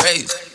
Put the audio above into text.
crazy.